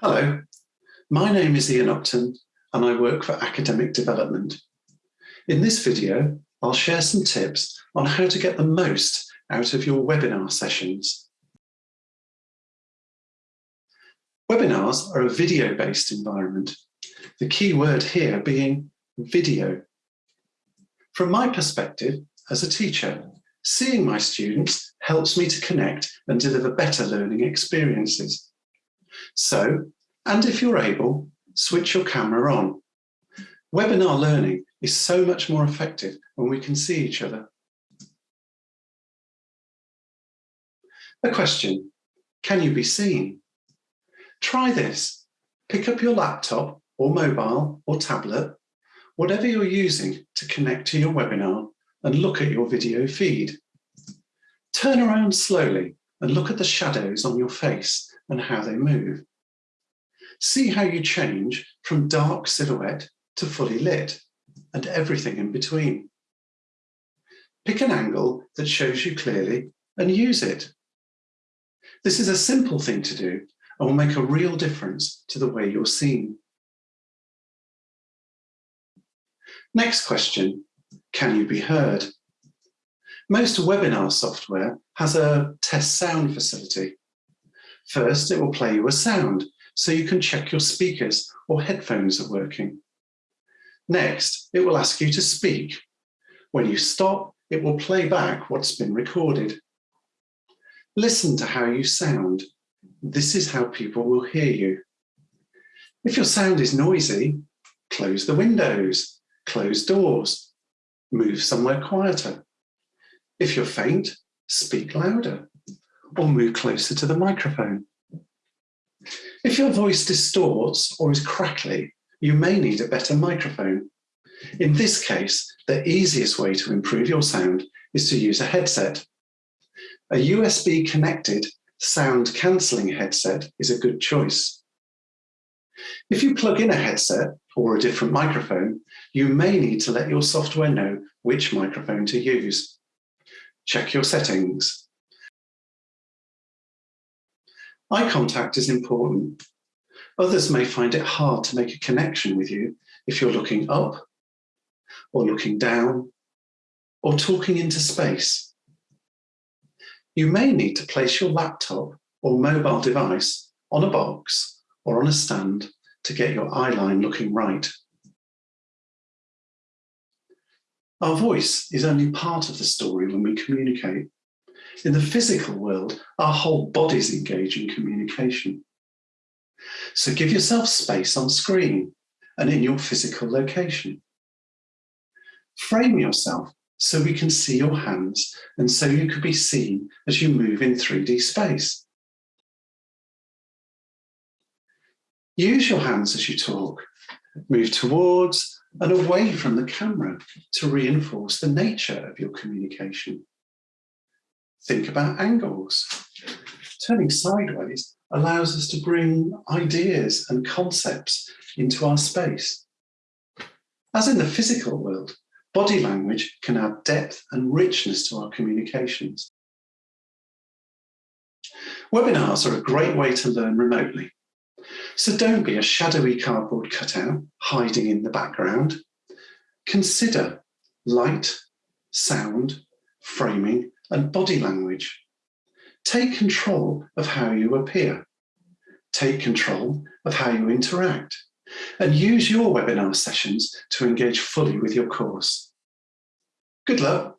Hello, my name is Ian Upton and I work for Academic Development. In this video, I'll share some tips on how to get the most out of your webinar sessions. Webinars are a video-based environment, the key word here being video. From my perspective as a teacher, seeing my students helps me to connect and deliver better learning experiences. So, and if you're able, switch your camera on. Webinar learning is so much more effective when we can see each other. A question, can you be seen? Try this. Pick up your laptop or mobile or tablet, whatever you're using to connect to your webinar and look at your video feed. Turn around slowly and look at the shadows on your face and how they move. See how you change from dark silhouette to fully lit and everything in between. Pick an angle that shows you clearly and use it. This is a simple thing to do and will make a real difference to the way you're seen. Next question, can you be heard? Most webinar software has a test sound facility. First, it will play you a sound so you can check your speakers or headphones are working. Next, it will ask you to speak. When you stop, it will play back what's been recorded. Listen to how you sound. This is how people will hear you. If your sound is noisy, close the windows, close doors, move somewhere quieter. If you're faint, speak louder or move closer to the microphone. If your voice distorts or is crackly, you may need a better microphone. In this case, the easiest way to improve your sound is to use a headset. A USB connected sound cancelling headset is a good choice. If you plug in a headset or a different microphone, you may need to let your software know which microphone to use. Check your settings. Eye contact is important. Others may find it hard to make a connection with you if you're looking up or looking down or talking into space. You may need to place your laptop or mobile device on a box or on a stand to get your eye line looking right. Our voice is only part of the story when we communicate. In the physical world, our whole bodies engage in communication. So give yourself space on screen and in your physical location. Frame yourself so we can see your hands and so you could be seen as you move in 3D space. Use your hands as you talk. Move towards and away from the camera to reinforce the nature of your communication. Think about angles. Turning sideways allows us to bring ideas and concepts into our space. As in the physical world, body language can add depth and richness to our communications. Webinars are a great way to learn remotely. So don't be a shadowy cardboard cutout hiding in the background. Consider light, sound, framing and body language. Take control of how you appear. Take control of how you interact and use your webinar sessions to engage fully with your course. Good luck.